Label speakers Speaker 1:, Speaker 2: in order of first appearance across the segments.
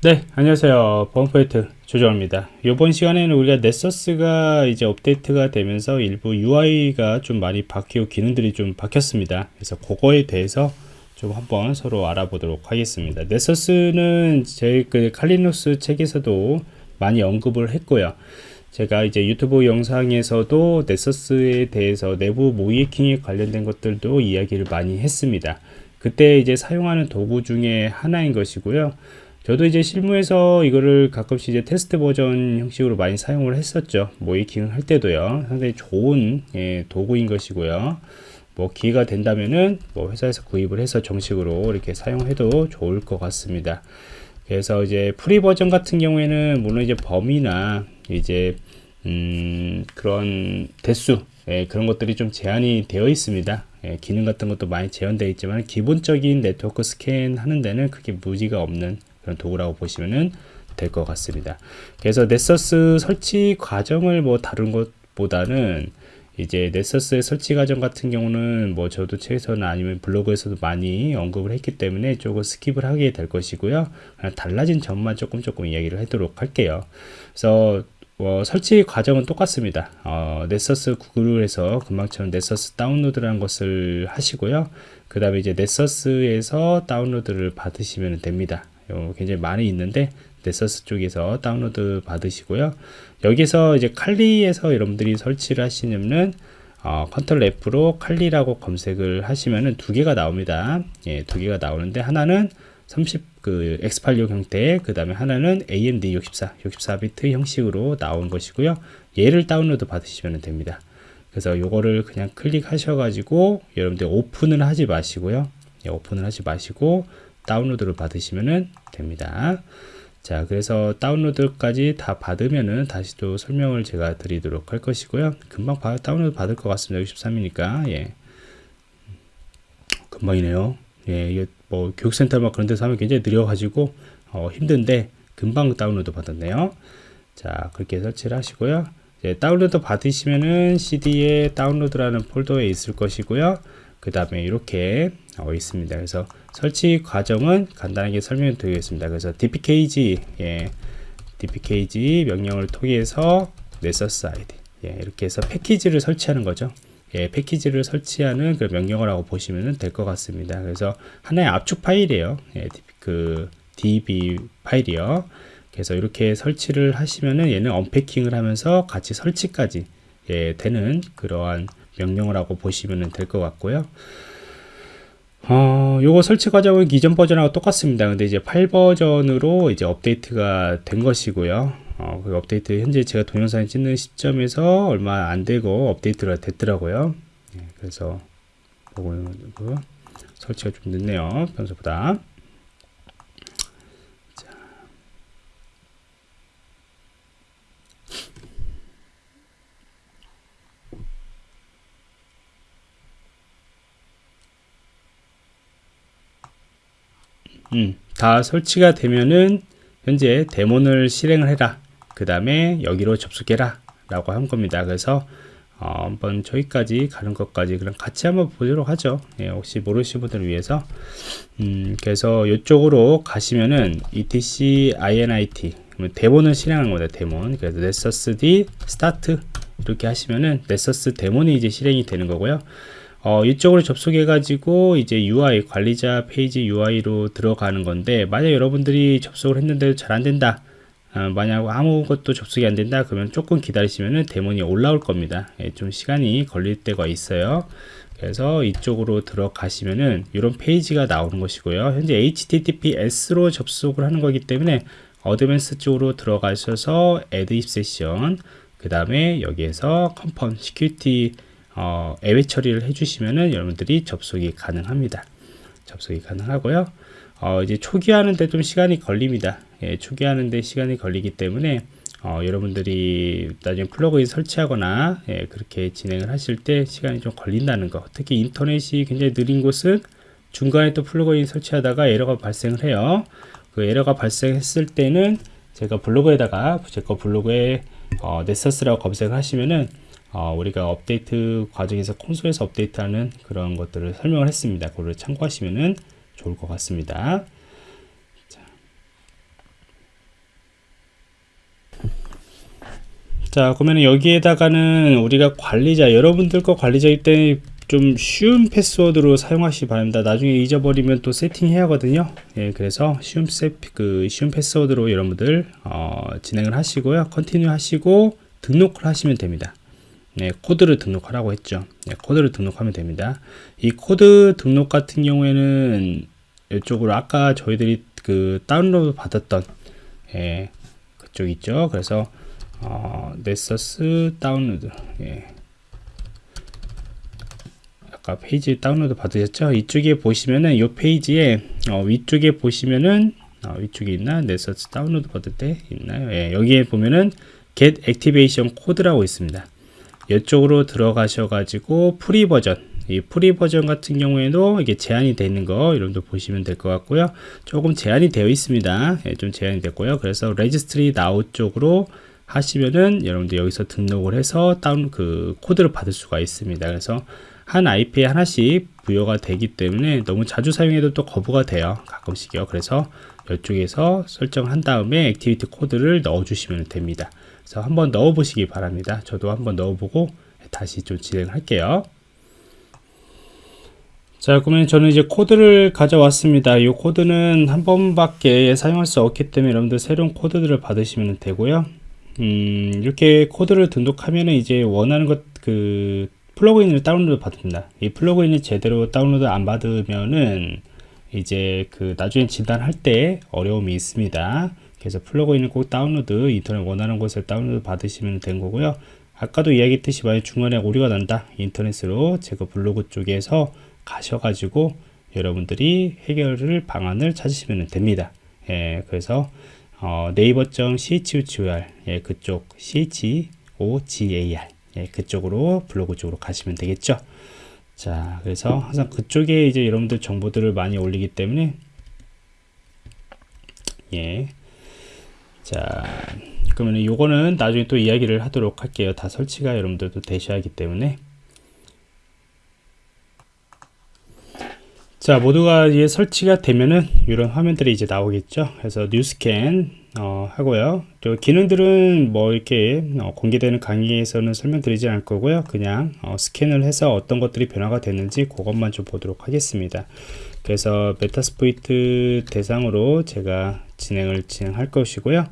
Speaker 1: 네 안녕하세요. 보안포인트 조정입니다. 이번 시간에는 우리가 넷서스가 이제 업데이트가 되면서 일부 UI가 좀 많이 바뀌고 기능들이 좀 바뀌었습니다. 그래서 그거에 대해서 좀 한번 서로 알아보도록 하겠습니다. 넷서스는 제 그 칼리누스 책에서도 많이 언급을 했고요. 제가 이제 유튜브 영상에서도 넷서스에 대해서 내부 모이킹에 관련된 것들도 이야기를 많이 했습니다. 그때 이제 사용하는 도구 중에 하나인 것이고요 저도 이제 실무에서 이거를 가끔씩 이제 테스트 버전 형식으로 많이 사용을 했었죠. 모의해킹을 할 때도요. 상당히 좋은 예, 도구인 것이고요. 뭐 기회가 된다면은 뭐 회사에서 구입을 해서 정식으로 이렇게 사용해도 좋을 것 같습니다. 그래서 이제 free 버전 같은 경우에는 물론 이제 범위나 이제 음 그런 대수 예, 그런 것들이 좀 제한이 되어 있습니다. 예, 기능 같은 것도 많이 제한되어 있지만 기본적인 네트워크 스캔 하는 데는 크게 무리가 없는 그런 도구라고 보시면 될것 같습니다. 그래서 Nessus 설치 과정을 뭐 다룬 것보다는 이제 Nessus의 설치 과정 같은 경우는 뭐 저도 책에서나 아니면 블로그에서도 많이 언급을 했기 때문에 조금 skip을 하게 될 것이고요. 달라진 점만 조금 조금 이야기를 하도록 할게요. 그래서 어, 설치 과정은 똑같습니다. 어, Nessus 구글에서 금방처럼 Nessus 다운로드라는 것을 하시고요. 그 다음에 이제 Nessus에서 다운로드를 받으시면 됩니다. 어, 굉장히 많이 있는데 Nessus 쪽에서 다운로드 받으시고요. 여기서 이제 칼리에서 여러분들이 설치를 하시려면 어, 컨트롤 F로 칼리라고 검색을 하시면은 두 개가 나옵니다. 예, 두 개가 나오는데 하나는 30그 X86 형태 그 다음에 하나는 AMD 64 64비트 형식으로 나온 것이고요. 얘를 다운로드 받으시면 됩니다. 그래서 요거를 그냥 클릭하셔 가지고 여러분들 오픈을 하지 마시고요. 예, 오픈을 하지 마시고 다운로드를 받으시면 됩니다. 자 그래서 다운로드까지 다 받으면은 다시 또 설명을 제가 드리도록 할 것이고요. 금방 바, 다운로드 받을 것 같습니다. 63이니까. 예. 금방이네요. 예 이게 뭐 교육센터 막 그런 데서 하면 굉장히 느려 가지고 어, 힘든데 금방 다운로드 받았네요. 자 그렇게 설치를 하시고요. 이제 다운로드 받으시면은 cd에 다운로드라는 폴더에 있을 것이고요. 그 다음에 이렇게 어, 있습니다. 그래서 설치 과정은 간단하게 설명드리겠습니다. 그래서 dpkg 예, dpkg 명령을 통해서 Nessus 아이디 예, 이렇게 해서 패키지를 설치하는 거죠. 예, 패키지를 설치하는 그 명령을 하고 보시면 될 것 같습니다. 그래서 하나의 압축 파일이에요. 예, 그 db 파일이요. 그래서 이렇게 설치를 하시면은 얘는 언패킹을 하면서 같이 설치까지 예, 되는 그러한 명령을 하고 보시면 될 것 같고요. 어, 요거 설치 과정은 기존 버전하고 똑같습니다. 근데 이제 8버전으로 이제 업데이트가 된 것이고요. 어, 그 업데이트 현재 제가 동영상 찍는 시점에서 얼마 안 되고 업데이트가 됐더라고요. 네, 그래서 보고 설치가 좀 늦네요. 평소보다. 음, 다 설치가 되면은 현재 데몬을 실행을 해라. 그 다음에 여기로 접속해라 라고 한 겁니다. 그래서 어, 한번 저기까지 가는 것까지 그럼 같이 한번 보도록 하죠. 예, 혹시 모르시는 분들을 위해서. 음, 그래서 이쪽으로 가시면은 etc init daemon을 실행하는 겁니다 daemon. 그래서 nessusd start 이렇게 하시면은 Nessus daemon이 이제 실행이 되는 거고요 어, 이쪽으로 접속해 가지고 이제 UI 관리자 페이지 UI로 들어가는 건데 만약 여러분들이 접속을 했는데 잘 안된다. 어, 만약 아무것도 접속이 안 된다. 그러면 조금 기다리시면은 데몬이 올라올 겁니다. 예, 좀 시간이 걸릴 때가 있어요. 그래서 이쪽으로 들어가시면은 이런 페이지가 나오는 것이고요. 현재 https로 접속을 하는 거기 때문에 어드밴스 쪽으로 들어가셔서 add session 그 다음에 여기에서 security 어, 애외 처리를 해주시면은 여러분들이 접속이 가능합니다. 접속이 가능하고요. 어, 이제 초기화하는데 좀 시간이 걸립니다. 예, 초기화하는데 시간이 걸리기 때문에 어, 여러분들이 나중에 플러그인 설치하거나 예, 그렇게 진행을 하실 때 시간이 좀 걸린다는 거 특히 인터넷이 굉장히 느린 곳은 중간에 또 플러그인 설치하다가 에러가 발생을 해요 그 에러가 발생했을 때는 제가 블로그에다가 제 거 블로그에 어, Nessus라고 검색을 하시면은 어, 우리가 업데이트 과정에서 콘솔에서 업데이트하는 그런 것들을 설명을 했습니다. 그거를 참고하시면 좋을 것 같습니다. 자. 자, 그러면 여기에다가는 우리가 관리자, 여러분들 거 관리자 일때 좀 쉬운 패스워드로 사용하시기 바랍니다. 나중에 잊어버리면 또 세팅해야 하거든요. 예, 그래서 쉬운, 세, 그 쉬운 패스워드로 여러분들 어, 진행을 하시고요. continue 하시고 등록을 하시면 됩니다. 네, 코드를 등록하라고 했죠. 네, 코드를 등록하면 됩니다. 이 코드 등록 같은 경우에는 이쪽으로 아까 저희들이 그 다운로드 받았던 예, 그쪽 있죠. 그래서 어, Nessus 다운로드 예. 아까 페이지 다운로드 받으셨죠? 이쪽에 보시면은 이 페이지에 어, 위쪽에 보시면은 어, 위쪽에 있나? Nessus 다운로드 받을 때 있나요? 예, 여기에 보면은 get activation code라고 있습니다 이쪽으로 들어가셔 가지고 free 버전 이 free 버전 같은 경우에도 이게 제한이 되어 있는 거 여러분들 보시면 될 것 같고요 조금 제한이 되어 있습니다 예, 좀 제한이 됐고요 그래서 register now 쪽으로 하시면은 여러분들 여기서 등록을 해서 다운 그 코드를 받을 수가 있습니다. 그래서 한 IP에 하나씩 부여가 되기 때문에 너무 자주 사용해도 또 거부가 돼요. 가끔씩요. 그래서 이쪽에서 설정한 다음에 activity code를 넣어 주시면 됩니다. 그래서 한번 넣어 보시기 바랍니다. 저도 한번 넣어 보고 다시 좀 진행할게요. 자 그러면 저는 이제 코드를 가져왔습니다 이 코드는 한 번밖에 사용할 수 없기 때문에 여러분들 새로운 코드들을 받으시면 되고요 음, 이렇게 코드를 등록하면은 이제 원하는 것 그 플러그인을 다운로드 받습니다. 이 플러그인을 제대로 다운로드 안 받으면은 이제 그 나중에 진단할 때 어려움이 있습니다. 그래서 플러그인을 꼭 다운로드 인터넷 원하는 곳에 다운로드 받으시면 된 거고요. 아까도 이야기했듯이 만약 중간에 오류가 난다 인터넷으로 제가 블로그 쪽에서 가셔가지고 여러분들이 해결을 방안을 찾으시면 됩니다. 예, 그래서 어, 네이버.chor 예, 그쪽 chogar 예, 그쪽으로 블로그 쪽으로 가시면 되겠죠. 자, 그래서 항상 그쪽에 이제 여러분들 정보들을 많이 올리기 때문에 예. 자, 그러면 요거는 나중에 또 이야기를 하도록 할게요. 다 설치가 여러분들도 되셔야 하기 때문에. 자 모두가 이제 설치가 되면은 이런 화면들이 이제 나오겠죠? 그래서 뉴스캔 어, 하고요. 또 기능들은 뭐 이렇게 어, 공개되는 강의에서는 설명드리지 않을 거고요. 그냥 어, 스캔을 해서 어떤 것들이 변화가 됐는지 그것만 좀 보도록 하겠습니다. 그래서 메타스포이트 대상으로 제가 진행을 진행할 것이고요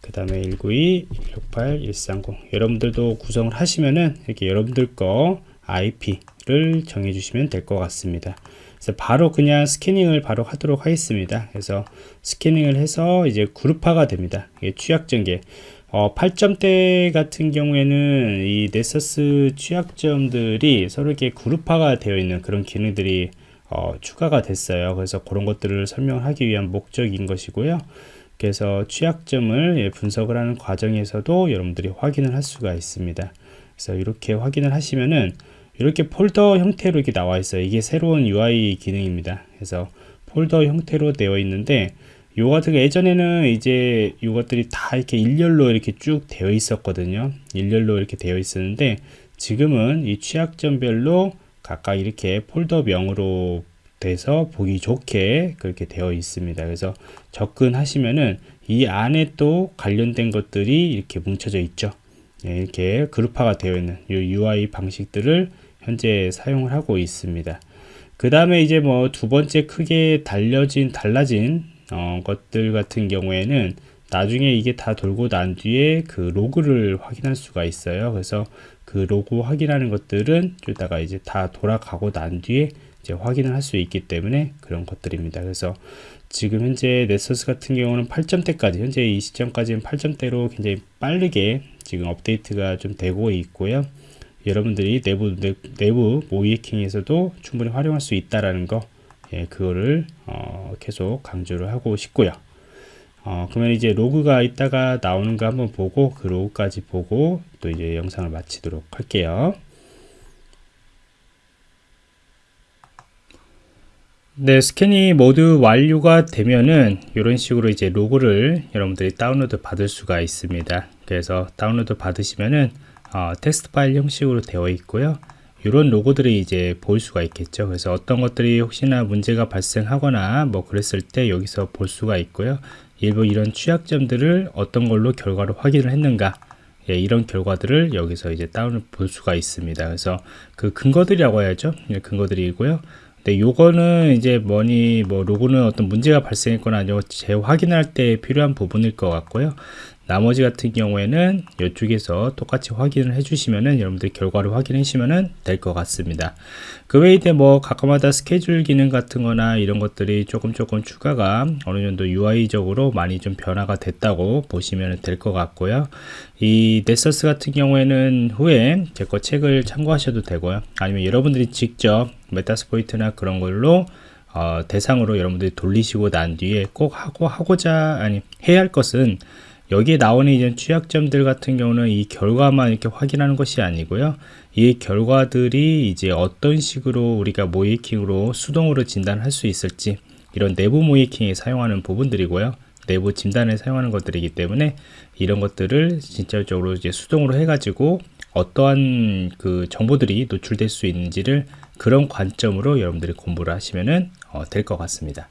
Speaker 1: 그 다음에 192 168 130 여러분들도 구성을 하시면은 이렇게 여러분들 거 IP를 정해 주시면 될 것 같습니다 그래서 바로 그냥 스캐닝을 바로 하도록 하겠습니다. 그래서 스캐닝을 해서 이제 그룹화가 됩니다. 이게 취약점계. 어, 8점대 같은 경우에는 이 넷서스 취약점들이 서로 이렇게 그룹화가 되어 있는 그런 기능들이 어, 추가가 됐어요. 그래서 그런 것들을 설명하기 위한 목적인 것이고요. 그래서 취약점을 예, 분석을 하는 과정에서도 여러분들이 확인을 할 수가 있습니다. 그래서 이렇게 확인을 하시면은 이렇게 폴더 형태로 이렇게 나와 있어요 이게 새로운 UI 기능입니다 그래서 폴더 형태로 되어 있는데 요 같은 게 예전에는 이제 이것들이 다 이렇게 일렬로 이렇게 쭉 되어 있었거든요 일렬로 이렇게 되어 있었는데 지금은 이 취약점별로 각각 이렇게 폴더명으로 돼서 보기 좋게 그렇게 되어 있습니다 그래서 접근하시면은 이 안에 또 관련된 것들이 이렇게 뭉쳐져 있죠 네, 이렇게 그룹화가 되어 있는 이 UI 방식들을 현재 사용을 하고 있습니다. 그 다음에 이제 뭐 두 번째 크게 달려진 달라진 어, 것들 같은 경우에는 나중에 이게 다 돌고 난 뒤에 그 로그를 확인할 수가 있어요. 그래서 그 로그 확인하는 것들은 이따가 이제 다 돌아가고 난 뒤에 이제 확인을 할 수 있기 때문에 그런 것들입니다. 그래서 지금 현재 Nessus 같은 경우는 8점대까지 현재 이 시점까지는 8점대로 굉장히 빠르게 지금 업데이트가 좀 되고 있고요. 여러분들이 내부 내부 모의 해킹에서도 충분히 활용할 수 있다라는 거 예, 그거를 어, 계속 강조를 하고 싶고요. 어, 그러면 이제 로그가 이따가 나오는 거 한번 보고 그 로그까지 보고 또 이제 영상을 마치도록 할게요. 네, 스캔이 모두 완료가 되면은 이런 식으로 이제 로그를 여러분들이 다운로드 받을 수가 있습니다. 그래서 다운로드 받으시면은 어, 텍스트 파일 형식으로 되어 있고요. 이런 로그들이 이제 보일 수가 있겠죠. 그래서 어떤 것들이 혹시나 문제가 발생하거나 뭐 그랬을 때 여기서 볼 수가 있고요. 일부 이런 취약점들을 어떤 걸로 결과로 확인을 했는가 예, 이런 결과들을 여기서 이제 다운을 볼 수가 있습니다. 그래서 그 근거들이라고 해야죠. 예, 근거들이고요. 근데 요거는 이제 뭐니 뭐 로그는 어떤 문제가 발생했거나 아니면 재확인할 때 필요한 부분일 것 같고요. 나머지 같은 경우에는 이쪽에서 똑같이 확인을 해주시면은 여러분들 결과를 확인해 주시면은 될 것 같습니다. 그 외에 뭐 가끔마다 스케줄 기능 같은 거나 이런 것들이 조금 조금 추가가 어느 정도 UI적으로 많이 좀 변화가 됐다고 보시면 될 것 같고요. 이 Nessus 같은 경우에는 후에 제 거 책을 참고하셔도 되고요. 아니면 여러분들이 직접 Metasploit나 그런 걸로 어, 대상으로 여러분들이 돌리시고 난 뒤에 꼭 하고 하고자 아니 해야 할 것은 여기에 나오는 이제 취약점들 같은 경우는 이 결과만 이렇게 확인하는 것이 아니고요. 이 결과들이 이제 어떤 식으로 우리가 모의해킹으로 수동으로 진단할 수 있을지 이런 내부 모의해킹에 사용하는 부분들이고요. 내부 진단에 사용하는 것들이기 때문에 이런 것들을 진짜적으로 이제 수동으로 해가지고 어떠한 그 정보들이 노출될 수 있는지를 그런 관점으로 여러분들이 공부를 하시면은 어, 될것 같습니다.